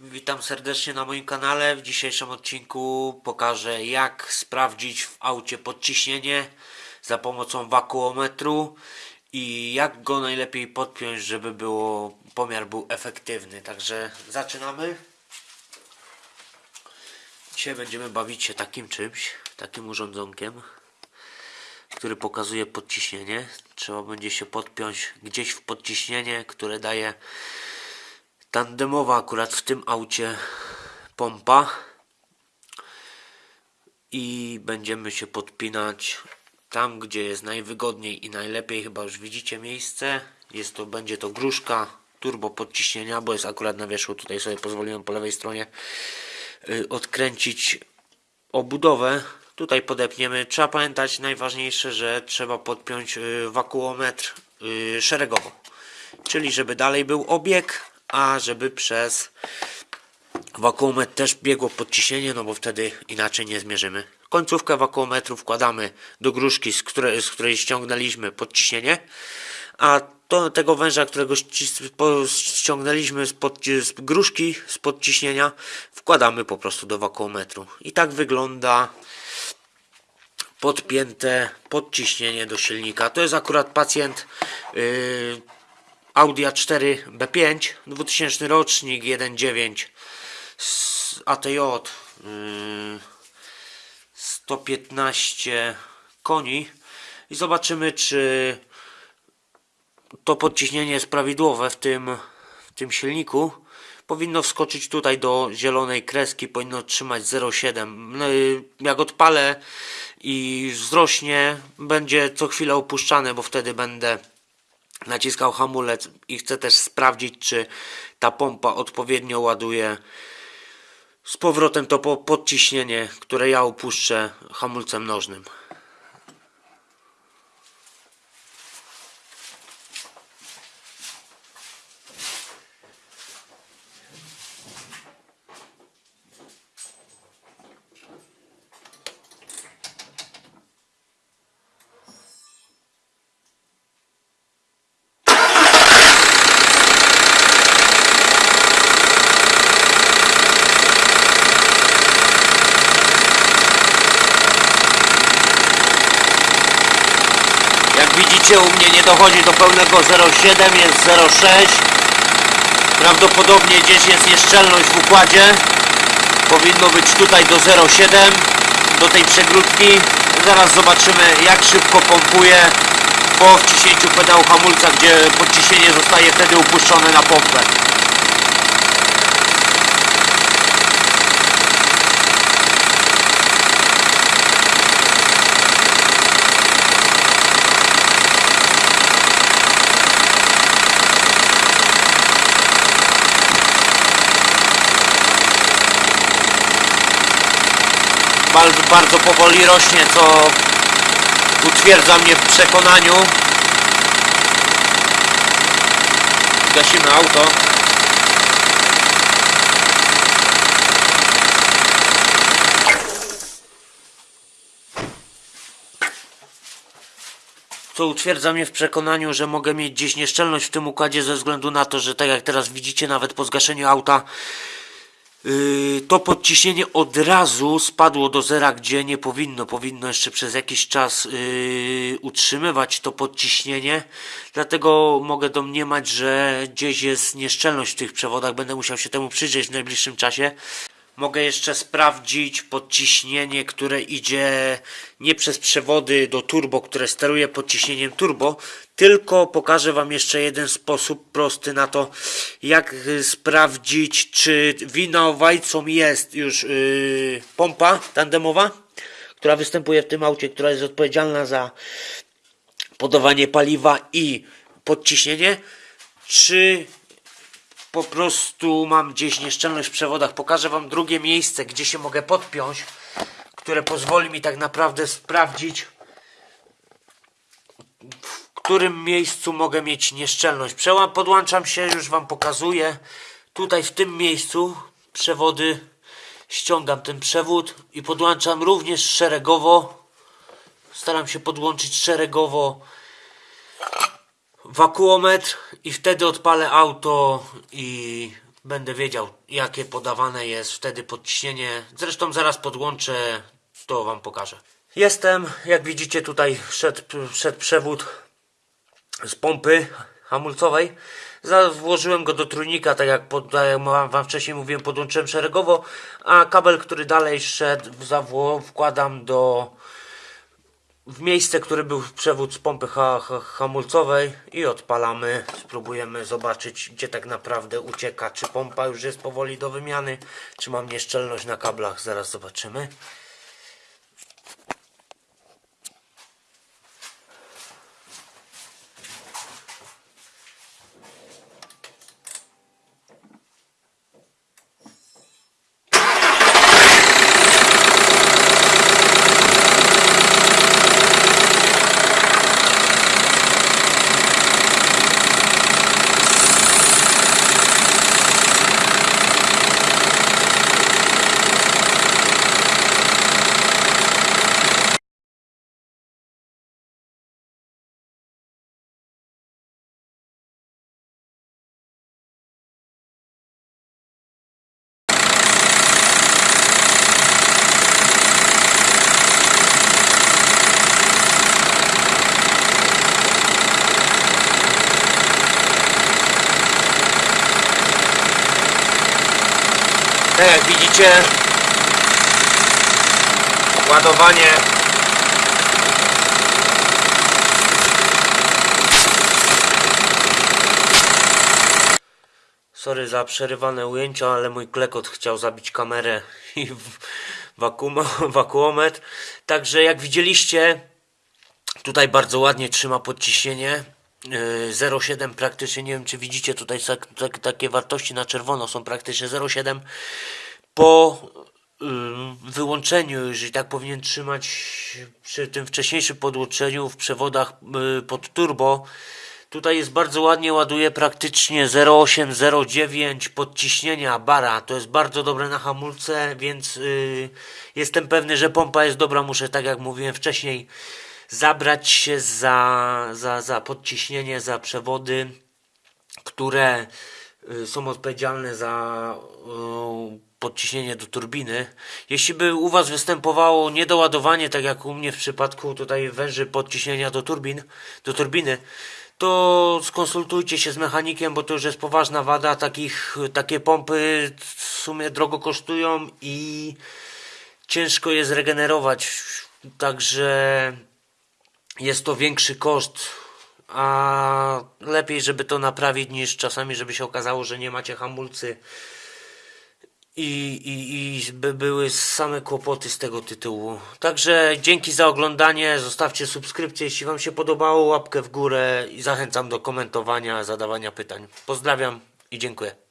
Witam serdecznie na moim kanale. W dzisiejszym odcinku pokażę jak sprawdzić w aucie podciśnienie za pomocą wakuometru i jak go najlepiej podpiąć, żeby było pomiar był efektywny. Także zaczynamy. Dzisiaj będziemy bawić się takim czymś, takim urządzonkiem, który pokazuje podciśnienie. Trzeba będzie się podpiąć gdzieś w podciśnienie, które daje tandemowa akurat w tym aucie pompa. I będziemy się podpinać tam gdzie jest najwygodniej i najlepiej. Chyba już widzicie miejsce. Jest to będzie to gruszka turbo podciśnienia bo jest akurat na wierzchu. Tutaj sobie pozwoliłem po lewej stronie y, odkręcić obudowę. Tutaj podepniemy. Trzeba pamiętać najważniejsze że trzeba podpiąć y, wakuometr y, szeregowo. Czyli żeby dalej był obieg a żeby przez wakuometr też biegło podciśnienie, no bo wtedy inaczej nie zmierzymy. Końcówkę wakuometru wkładamy do gruszki, z której, z której ściągnęliśmy podciśnienie, a to, tego węża, którego ściągnęliśmy z gruszki, z podciśnienia, wkładamy po prostu do wakuometru. I tak wygląda podpięte podciśnienie do silnika. To jest akurat pacjent yy, Audi A4 B5 2000 rocznik 1.9 z ATJ yy, 115 koni. I zobaczymy czy to podciśnienie jest prawidłowe w tym, w tym silniku. Powinno wskoczyć tutaj do zielonej kreski powinno trzymać 0,7 No jak odpalę i wzrośnie będzie co chwilę opuszczane bo wtedy będę naciskał hamulec i chcę też sprawdzić, czy ta pompa odpowiednio ładuje z powrotem to po- podciśnienie, które ja opuszczę hamulcem nożnym. Jak u mnie nie dochodzi do pełnego 0,7, jest 0,6 Prawdopodobnie gdzieś jest nieszczelność w układzie. Powinno być tutaj do 0,7 Do tej przegródki. Zaraz zobaczymy jak szybko pompuje Po wciśnięciu pedału hamulca Gdzie podciśnienie zostaje wtedy upuszczone na pompę bardzo, bardzo powoli rośnie, co utwierdza mnie w przekonaniu. Gasimy auto. Co utwierdza mnie w przekonaniu, że mogę mieć gdzieś nieszczelność w tym układzie ze względu na to, że tak jak teraz widzicie, nawet po zgaszeniu auta to podciśnienie od razu spadło do zera, gdzie nie powinno. Powinno jeszcze przez jakiś czas yy, utrzymywać to podciśnienie. Dlatego mogę domniemać, że gdzieś jest nieszczelność w tych przewodach. Będę musiał się temu przyjrzeć w najbliższym czasie. Mogę jeszcze sprawdzić podciśnienie, które idzie nie przez przewody do turbo, które steruje podciśnieniem turbo, tylko pokażę Wam jeszcze jeden sposób prosty na to, jak y, sprawdzić, czy winowajcą jest już yy, pompa tandemowa, która występuje w tym aucie, która jest odpowiedzialna za podawanie paliwa i podciśnienie, czy po prostu mam gdzieś nieszczelność w przewodach. Pokażę Wam drugie miejsce, gdzie się mogę podpiąć, które pozwoli mi tak naprawdę sprawdzić, w którym miejscu mogę mieć nieszczelność. Przełam, podłączam się, już Wam pokazuję. Tutaj w tym miejscu przewody ściągam ten przewód i podłączam również szeregowo. Staram się podłączyć szeregowo wakuometr i wtedy odpalę auto i będę wiedział jakie podawane jest wtedy podciśnienie. Zresztą zaraz podłączę, to wam pokażę. Jestem, jak widzicie tutaj szedł, szedł przewód z pompy hamulcowej. Włożyłem go do trójnika, tak jak, pod, tak jak wam wcześniej mówiłem, podłączyłem szeregowo, a kabel, który dalej szedł, wkładam do w miejsce, które był przewód z pompy ha, ha, hamulcowej i odpalamy. Spróbujemy zobaczyć, gdzie tak naprawdę ucieka. Czy pompa już jest powoli do wymiany, czy mam nieszczelność na kablach. Zaraz zobaczymy. Tak jak widzicie, ładowanie Sorry za przerywane ujęcia, ale mój klekot chciał zabić kamerę i wakuum, wakuometr. Także jak widzieliście, tutaj bardzo ładnie trzyma podciśnienie. Yy, 0,7 praktycznie, nie wiem czy widzicie tutaj tak, tak, takie wartości na czerwono są praktycznie 0,7 po ym, wyłączeniu, jeżeli tak powinien trzymać przy tym wcześniejszym podłączeniu w przewodach y, pod turbo, tutaj jest bardzo ładnie, ładuje praktycznie 0,8, 0,9 podciśnienia bara, to jest bardzo dobre na hamulce, więc y, jestem pewny, że pompa jest dobra, muszę tak jak mówiłem wcześniej zabrać się za, za, za podciśnienie, za przewody, które y, są odpowiedzialne za y, podciśnienie do turbiny. Jeśli by u Was występowało niedoładowanie, tak jak u mnie w przypadku tutaj węży podciśnienia do turbin, do turbiny, to skonsultujcie się z mechanikiem, bo to już jest poważna wada. Takich, takie pompy w sumie drogo kosztują i ciężko je zregenerować. Także jest to większy koszt, a lepiej, żeby to naprawić, niż czasami, żeby się okazało, że nie macie hamulcy i, i, i by były same kłopoty z tego tytułu. Także dzięki za oglądanie, zostawcie subskrypcję, jeśli Wam się podobało, łapkę w górę i zachęcam do komentowania, zadawania pytań. Pozdrawiam i dziękuję.